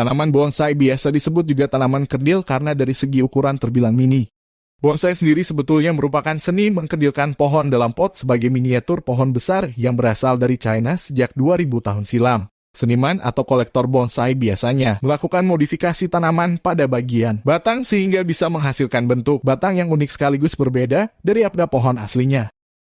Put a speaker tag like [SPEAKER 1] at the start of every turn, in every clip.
[SPEAKER 1] Tanaman bonsai biasa disebut juga tanaman kerdil karena dari segi ukuran terbilang mini. Bonsai sendiri sebetulnya merupakan seni mengkerdilkan pohon dalam pot sebagai miniatur pohon besar yang berasal dari China sejak 2000 tahun silam. Seniman atau kolektor bonsai biasanya melakukan modifikasi tanaman pada bagian batang sehingga bisa menghasilkan bentuk batang yang unik sekaligus berbeda dari pada pohon aslinya.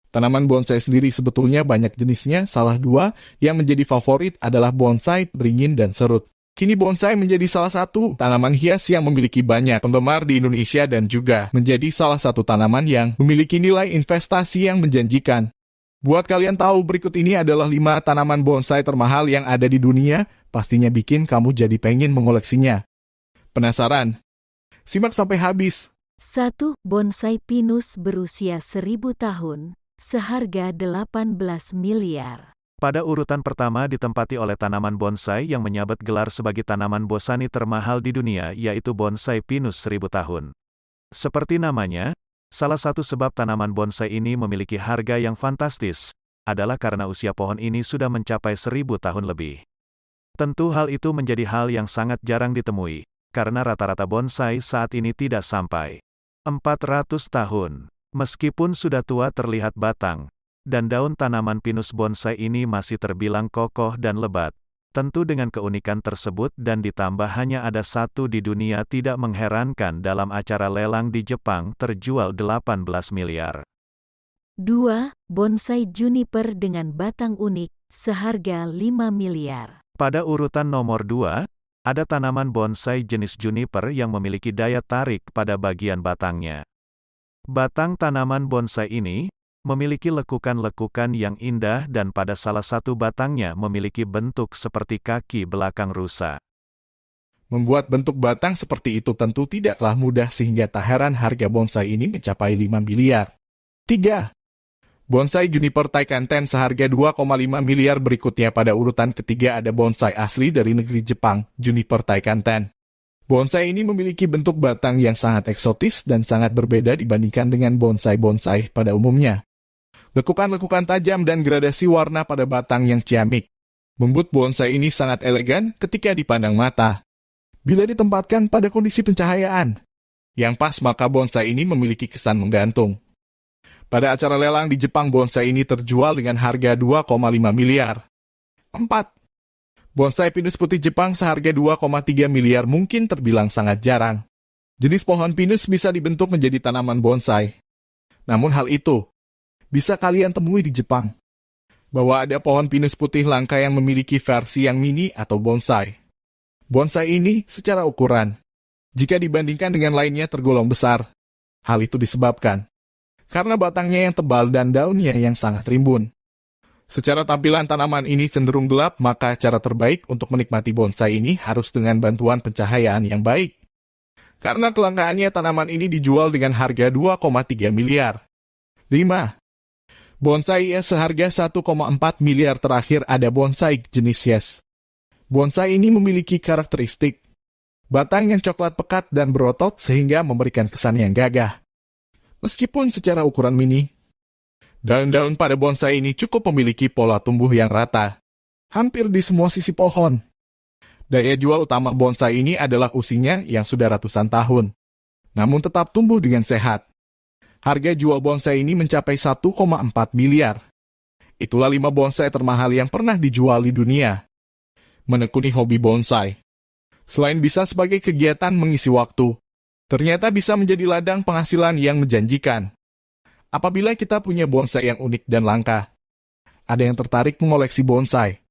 [SPEAKER 1] Tanaman bonsai sendiri sebetulnya banyak jenisnya, salah dua yang menjadi favorit adalah bonsai, beringin, dan serut. Kini bonsai menjadi salah satu tanaman hias yang memiliki banyak penggemar di Indonesia dan juga menjadi salah satu tanaman yang memiliki nilai investasi yang menjanjikan. Buat kalian tahu berikut ini adalah 5 tanaman bonsai termahal yang ada di dunia, pastinya bikin kamu jadi pengen mengoleksinya. Penasaran? Simak sampai habis.
[SPEAKER 2] 1. Bonsai pinus berusia 1000 tahun, seharga 18 miliar.
[SPEAKER 3] Pada urutan pertama ditempati oleh tanaman bonsai yang menyabet gelar sebagai tanaman bosani termahal di dunia yaitu bonsai pinus seribu tahun. Seperti namanya, salah satu sebab tanaman bonsai ini memiliki harga yang fantastis, adalah karena usia pohon ini sudah mencapai seribu tahun lebih. Tentu hal itu menjadi hal yang sangat jarang ditemui, karena rata-rata bonsai saat ini tidak sampai 400 tahun. Meskipun sudah tua terlihat batang, dan daun tanaman pinus bonsai ini masih terbilang kokoh dan lebat. Tentu dengan keunikan tersebut dan ditambah hanya ada satu di dunia tidak mengherankan dalam acara lelang di Jepang terjual 18 miliar.
[SPEAKER 2] 2. Bonsai juniper dengan batang unik, seharga 5 miliar.
[SPEAKER 3] Pada urutan nomor 2, ada tanaman bonsai jenis juniper yang memiliki daya tarik pada bagian batangnya. Batang tanaman bonsai ini, memiliki lekukan-lekukan yang indah dan pada salah satu batangnya memiliki bentuk seperti kaki belakang rusa.
[SPEAKER 1] Membuat bentuk batang seperti itu tentu tidaklah mudah sehingga tak heran harga bonsai ini mencapai 5 miliar. 3. Bonsai Juniper Taikanten seharga 2,5 miliar berikutnya pada urutan ketiga ada bonsai asli dari negeri Jepang, Juniper Taikanten. Bonsai ini memiliki bentuk batang yang sangat eksotis dan sangat berbeda dibandingkan dengan bonsai-bonsai pada umumnya. Lekukan-lekukan tajam dan gradasi warna pada batang yang ciamik. Membuat bonsai ini sangat elegan ketika dipandang mata. Bila ditempatkan pada kondisi pencahayaan yang pas maka bonsai ini memiliki kesan menggantung. Pada acara lelang di Jepang bonsai ini terjual dengan harga 2,5 miliar. 4. Bonsai pinus putih Jepang seharga 2,3 miliar mungkin terbilang sangat jarang. Jenis pohon pinus bisa dibentuk menjadi tanaman bonsai. Namun hal itu bisa kalian temui di Jepang. Bahwa ada pohon pinus putih langka yang memiliki versi yang mini atau bonsai. Bonsai ini secara ukuran, jika dibandingkan dengan lainnya tergolong besar. Hal itu disebabkan karena batangnya yang tebal dan daunnya yang sangat rimbun. Secara tampilan tanaman ini cenderung gelap, maka cara terbaik untuk menikmati bonsai ini harus dengan bantuan pencahayaan yang baik. Karena kelangkaannya tanaman ini dijual dengan harga 2,3 miliar. 5. Bonsai es seharga 1,4 miliar terakhir ada bonsai jenis yes. Bonsai ini memiliki karakteristik batang yang coklat pekat dan berotot sehingga memberikan kesan yang gagah. Meskipun secara ukuran mini, daun-daun pada bonsai ini cukup memiliki pola tumbuh yang rata, hampir di semua sisi pohon. Daya jual utama bonsai ini adalah usinya yang sudah ratusan tahun, namun tetap tumbuh dengan sehat. Harga jual bonsai ini mencapai 1,4 miliar. Itulah lima bonsai termahal yang pernah dijual di dunia. Menekuni hobi bonsai. Selain bisa sebagai kegiatan mengisi waktu, ternyata bisa menjadi ladang penghasilan yang menjanjikan. Apabila kita punya bonsai yang unik dan langka, ada yang tertarik mengoleksi bonsai.